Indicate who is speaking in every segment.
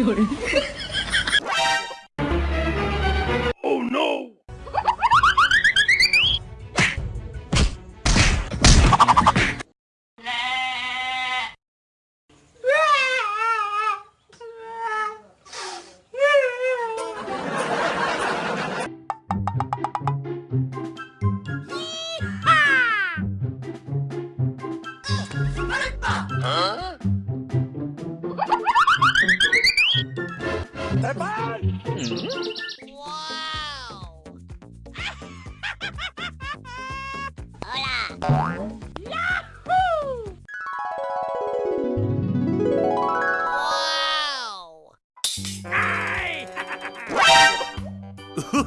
Speaker 1: 夜。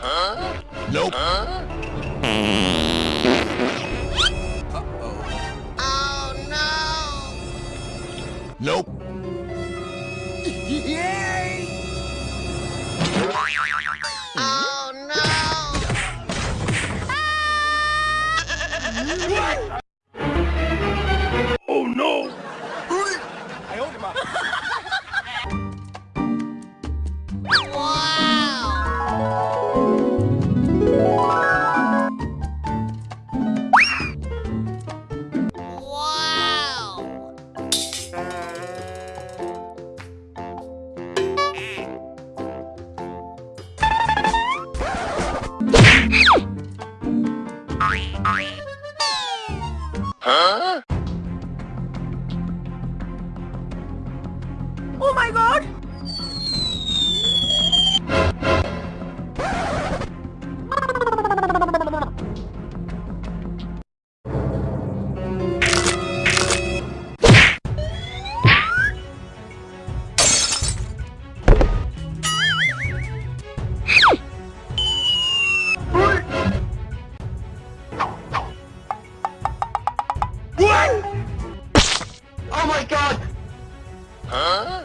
Speaker 1: Nope. Oh no.
Speaker 2: Nope.
Speaker 1: Huh?
Speaker 3: Oh my god!
Speaker 1: Huh?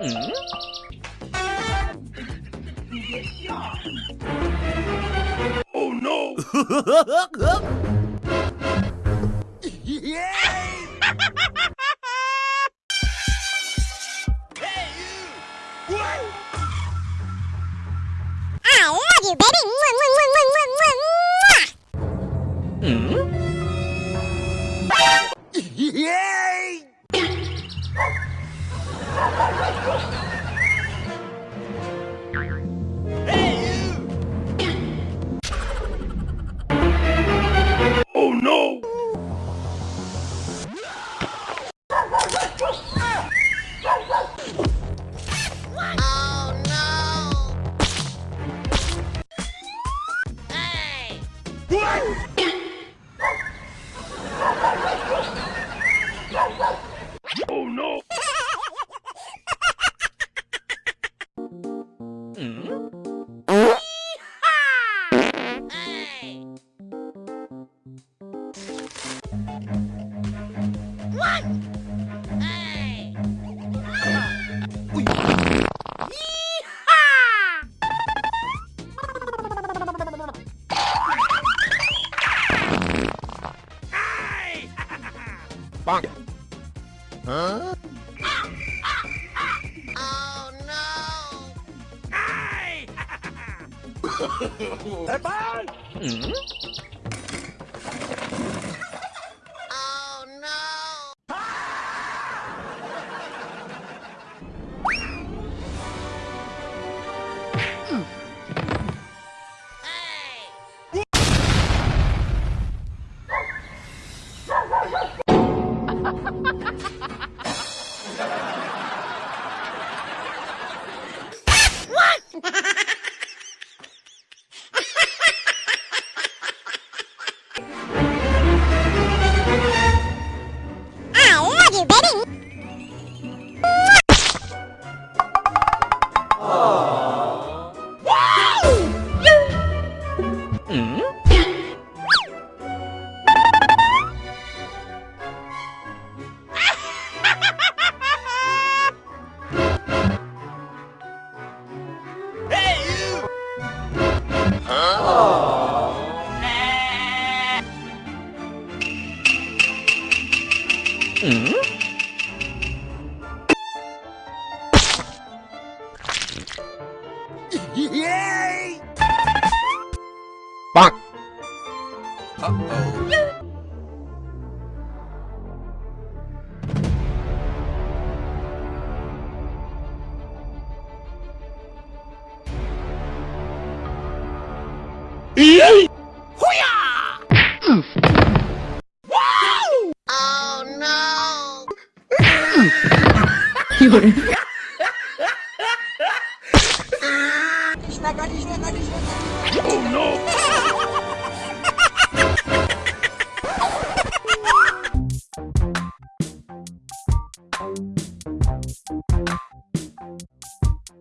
Speaker 3: Mm.
Speaker 1: Oh no! yeah! Bonk. Huh?
Speaker 2: They're fine!
Speaker 3: I Ih! Huia! Uau!
Speaker 2: Oh
Speaker 1: não! Desligar, desligar, desligar.